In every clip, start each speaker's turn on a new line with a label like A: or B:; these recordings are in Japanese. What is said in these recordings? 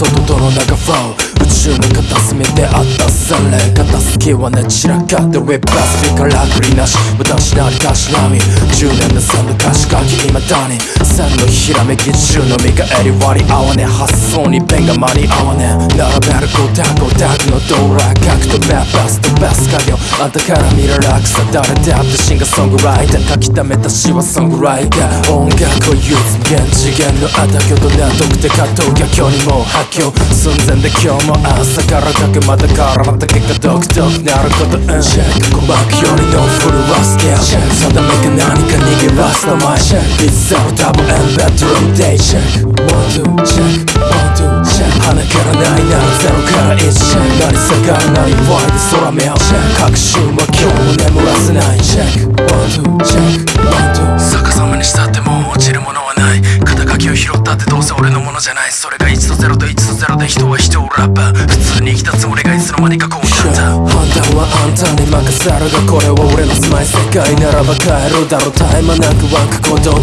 A: 外との中フロー宇宙の片隅であったそれ片付けはね散らかってウェブラスピからクリなし。私なりたしなみ10年の3の歌詞書き未だに。線のひらめき中の見返り割り合わね。発想に弁が間に合わね。並べる5ゴ5択のドラ。角と目ースト。ベス家業あんたから見る楽さ誰だってシンガーソングライター書き溜めた詩はソングライター音楽を唯一無限次元のあたきょと難読で葛藤逆境にもう発狂寸前で今日も朝からかけまたからまた結果独特なることうんチェック鼓膜よりのフルはスケールチェック定めか何か逃げ出すの前チェックいつゼロダブルエンベッドルームデイチェック One two チェック鼻からないならゼロから1チェック何下がる何ワイで空目をチェック確信は今日も眠らせない。チェックワンツーチェックワンツー逆さまにしたってもう落ちるものはない。肩書きを拾ったってどうせ俺のものじゃない。それが1と0で人は人をラッパー。普通に生きたつもりがいつの間にかこうなった判断はあんたに任せるがこれは俺の住まい世界ならば帰るだろう絶え間なくワンク鼓動が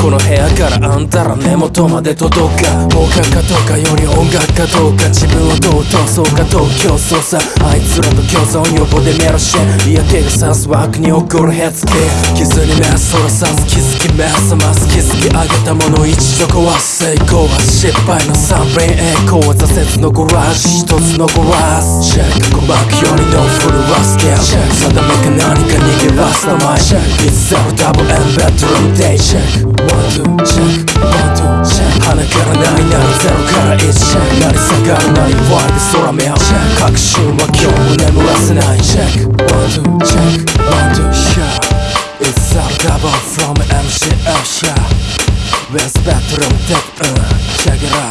A: この部屋からあんたら根元まで届くか放課かどうかより音楽かどうか。自分をどう通そうかどう競争さ。あいつらと共存予防でメロシェ嫌気がさす枠に起こるヘッズケ傷に目そらさず気づき目覚ます。気づき上げたもの一度壊す。成功は失敗の三連栄光は挫折のゴラージュ一つ残らずチェック鼓膜よりのフルはスケール定めか何か逃げ出すの前チェックいつゼロダブルエンベッドルームデイチェック One two チェック One two チェック鼻からないならゼロから1チェック何下がる何ワイで空目をチェック確信は今日も眠らせないチェック One two チェック One two シャー It's all double from MCL シャー Where's bedroom deck? Uh, check it out